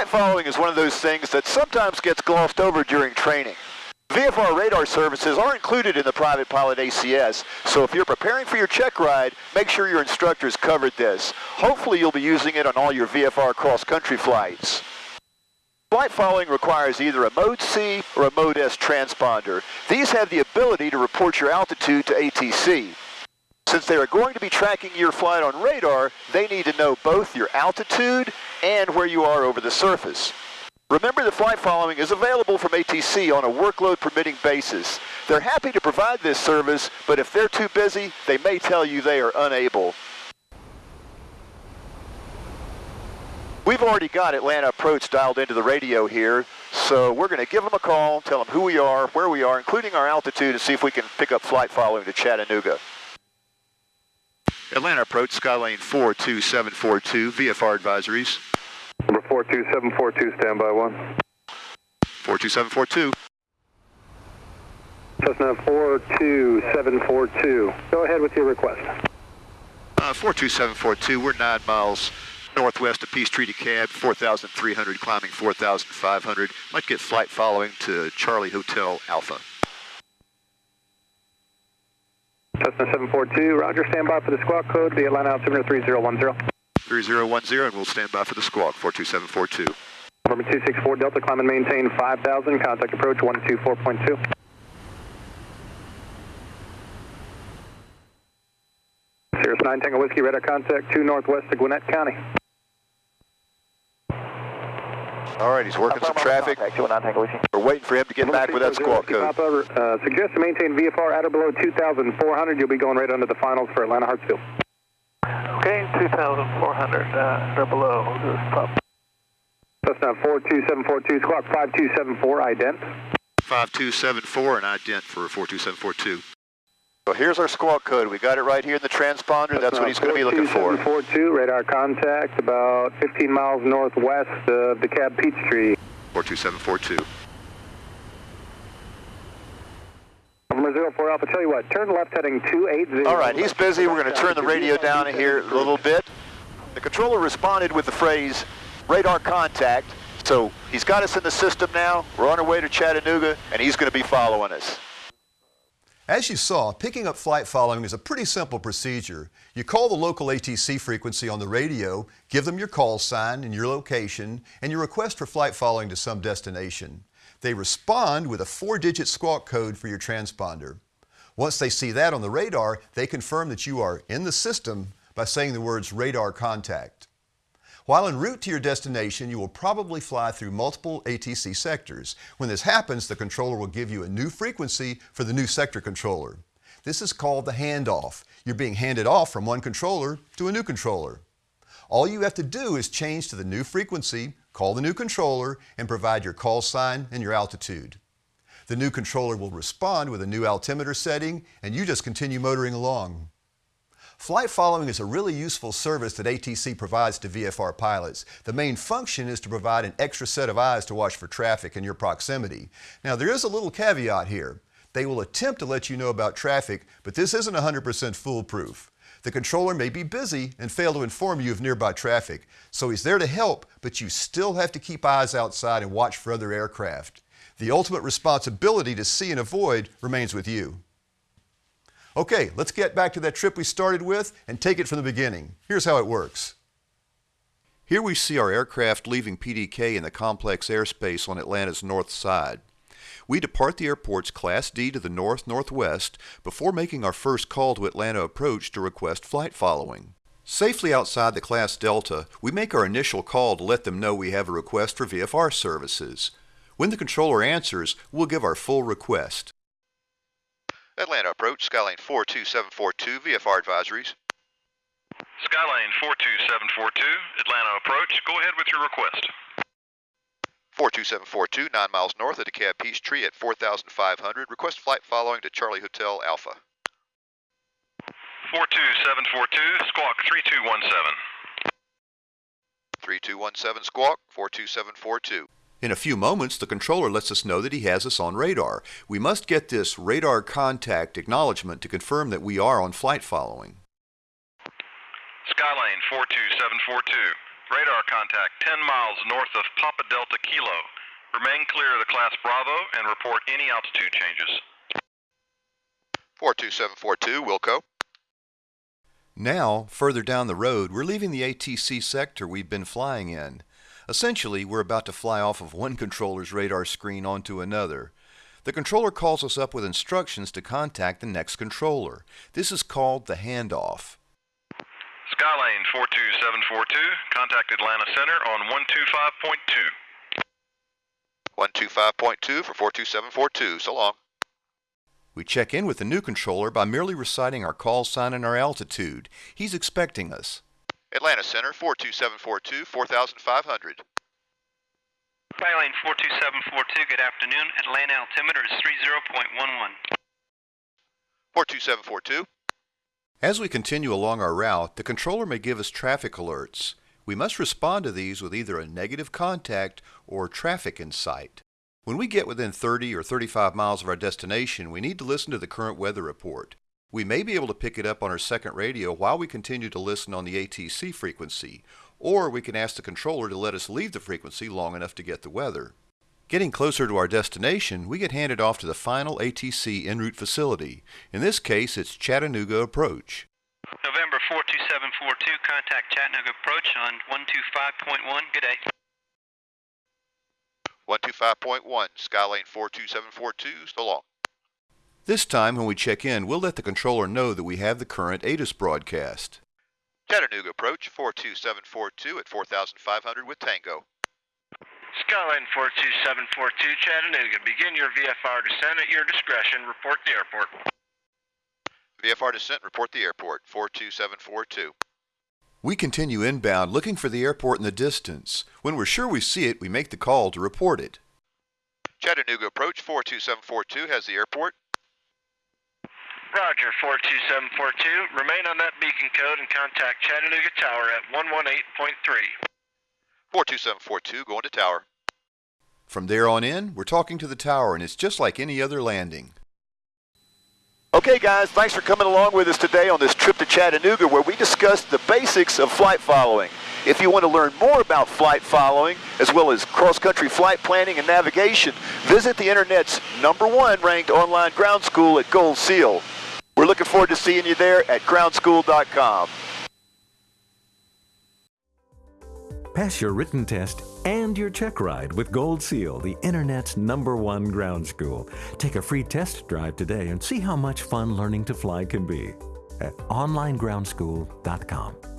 Flight following is one of those things that sometimes gets glossed over during training. VFR radar services are included in the private pilot ACS, so if you're preparing for your check ride, make sure your instructors covered this. Hopefully you'll be using it on all your VFR cross-country flights. Flight following requires either a Mode C or a Mode S transponder. These have the ability to report your altitude to ATC. Since they are going to be tracking your flight on radar, they need to know both your altitude and where you are over the surface. Remember the flight following is available from ATC on a workload permitting basis. They're happy to provide this service, but if they're too busy, they may tell you they are unable. We've already got Atlanta Approach dialed into the radio here, so we're going to give them a call, tell them who we are, where we are, including our altitude, and see if we can pick up flight following to Chattanooga. Atlanta Approach, Skylane 42742, VFR advisories. Number 42742, standby one. 42742. Cessna 42742. Go ahead with your request. Uh, 42742, we're nine miles northwest of Peachtree DeKalb, 4,300, climbing 4,500. Might get flight following to Charlie Hotel Alpha. Cessna 742, roger, standby for the squawk code, the Atlanta altimeter 3010. 3010, and we'll stand by for the squawk, 42742. Number 264 Delta, climb and maintain 5,000, contact approach 124.2. Cirrus 9 Tango Whiskey, radar contact 2 northwest of Gwinnett County. All right, he's working some traffic. We're waiting for him to get back with that squawk code. Papa, uh, suggest to maintain VFR at or below 2,400. You'll be going right under the finals for Atlanta Hartsfield. Okay, 2,400 uh, or below. Just pop. Cessna 42742, squawk 5274, ident. 5274 and ident for 42742. So here's our squawk code. We got it right here in the transponder. That's what he's going to be looking for. 42742, radar contact about 15 miles northwest of DeKalb Peachtree. 42742. 04 Alpha, tell you what, turn left heading 280. All right, he's busy. We're going to turn the radio down here a little bit. The controller responded with the phrase radar contact. So he's got us in the system now. We're on our way to Chattanooga, and he's going to be following us. As you saw, picking up flight following is a pretty simple procedure. You call the local ATC frequency on the radio, give them your call sign and your location, and your request for flight following to some destination. They respond with a four-digit squawk code for your transponder. Once they see that on the radar, they confirm that you are in the system by saying the words radar contact. While en route to your destination, you will probably fly through multiple ATC sectors. When this happens, the controller will give you a new frequency for the new sector controller. This is called the handoff. You're being handed off from one controller to a new controller. All you have to do is change to the new frequency, call the new controller, and provide your call sign and your altitude. The new controller will respond with a new altimeter setting, and you just continue motoring along. Flight following is a really useful service that ATC provides to VFR pilots. The main function is to provide an extra set of eyes to watch for traffic in your proximity. Now there is a little caveat here. They will attempt to let you know about traffic, but this isn't 100% foolproof. The controller may be busy and fail to inform you of nearby traffic, so he's there to help, but you still have to keep eyes outside and watch for other aircraft. The ultimate responsibility to see and avoid remains with you. Okay, let's get back to that trip we started with and take it from the beginning. Here's how it works. Here we see our aircraft leaving PDK in the complex airspace on Atlanta's north side. We depart the airport's Class D to the north-northwest before making our first call to Atlanta approach to request flight following. Safely outside the Class Delta, we make our initial call to let them know we have a request for VFR services. When the controller answers, we'll give our full request. Atlanta approach, Skylane 42742, VFR advisories. Skylane 42742, Atlanta approach. Go ahead with your request. 42742, 9 miles north of DeKalb Peachtree at 4,500. Request flight following to Charlie Hotel Alpha. 42742, squawk 3217. 3217 squawk, 42742. In a few moments, the controller lets us know that he has us on radar. We must get this radar contact acknowledgement to confirm that we are on flight following. Skylane 42742, Radar contact 10 miles north of Papa Delta Kilo. Remain clear of the class Bravo and report any altitude changes. 42742, Wilco. Now, further down the road, we're leaving the ATC sector we've been flying in. Essentially, we're about to fly off of one controller's radar screen onto another. The controller calls us up with instructions to contact the next controller. This is called the handoff. Skylane 42742, contact Atlanta Center on 125.2. 125.2 for 42742. So long. We check in with the new controller by merely reciting our call sign and our altitude. He's expecting us. Atlanta Center 42742, 4500. Skylane 42742, good afternoon. Atlanta altimeter is 30.11. 42742. As we continue along our route, the controller may give us traffic alerts. We must respond to these with either a negative contact or traffic in sight. When we get within 30 or 35 miles of our destination, we need to listen to the current weather report. We may be able to pick it up on our second radio while we continue to listen on the ATC frequency, or we can ask the controller to let us leave the frequency long enough to get the weather. Getting closer to our destination, we get handed off to the final ATC en route facility. In this case, it's Chattanooga Approach. November 42742, contact Chattanooga approach on 125.1. Good day. 125.1, Skylane 42742. So long. This time, when we check in, we'll let the controller know that we have the current ATIS broadcast. Chattanooga approach 42742 at 4500 with Tango. Skylane 42742, Chattanooga. Begin your VFR descent at your discretion. Report the airport. VFR descent, report the airport 42742. We continue inbound looking for the airport in the distance. When we're sure we see it, we make the call to report it. Chattanooga approach 42742 has the airport. Roger 42742. Remain on that beacon code and contact Chattanooga Tower at 118.3. 42742 going to tower. From there on in, we're talking to the tower, and it's just like any other landing. Okay, guys, thanks for coming along with us today on this trip to Chattanooga where we discussed the basics of flight following. If you want to learn more about flight following, as well as cross-country flight planning and navigation, visit the Internet's number one ranked online ground school at Gold Seal. We're looking forward to seeing you there at groundschool.com. Pass your written test and your check ride with Gold Seal, the Internet's number one ground school. Take a free test drive today and see how much fun learning to fly can be at onlinegroundschool.com.